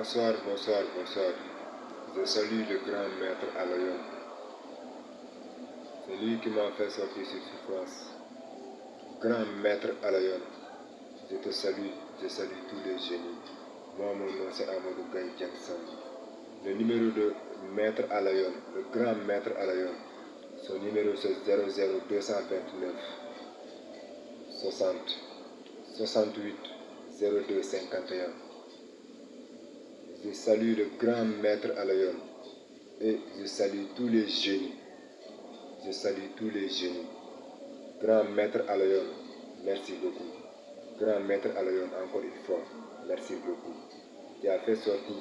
Bonsoir, bonsoir, bonsoir. Je salue le grand maître Alayon. C'est lui qui m'a fait sortir sur souffrance. Grand maître Alayon, je te salue, je salue tous les génies. Moi, mon nom c'est Amadou Diangsam. Le numéro de maître Alayon, le grand maître Alayon, son numéro c'est 00229 60 68 02 51. Je salue le grand maître Alayon et je salue tous les génies. Je salue tous les génies. Grand maître Alayon, merci beaucoup. Grand maître Alayon, encore une fois, merci beaucoup. Tu as fait sortir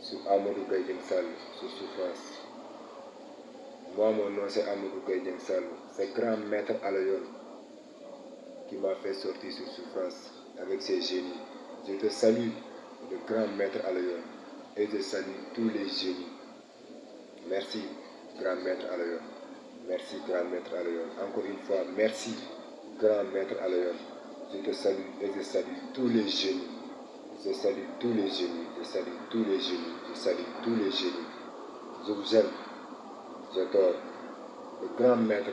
sur Amadou Gaïdeng Sall, sous souffrance. Moi, mon nom c'est Amadou Gaïdeng Sall. C'est grand maître Alayon qui m'a fait sortir sur souffrance avec ses génies. Je te salue, le grand maître Alayon, et je salue tous les génies. Merci, grand maître Alayon. Merci, grand maître Alayon. Encore une fois, merci, grand maître Alayon. Je te salue et je salue tous les génies. Je salue tous les génies. Je salue tous les génies. Je salue tous les génies. Je vous aime. J'adore. Le grand maître,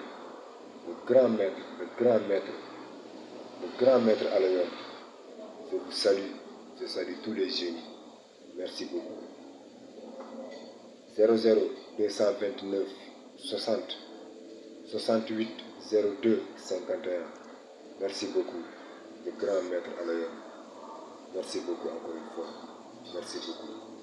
le grand maître, le grand maître, le grand maître Alayon. Je vous salue. Je salue tous les génies. Merci beaucoup. 00 229 60 68 02 51. Merci beaucoup, le grand maître Alayon. Merci beaucoup encore une fois. Merci beaucoup.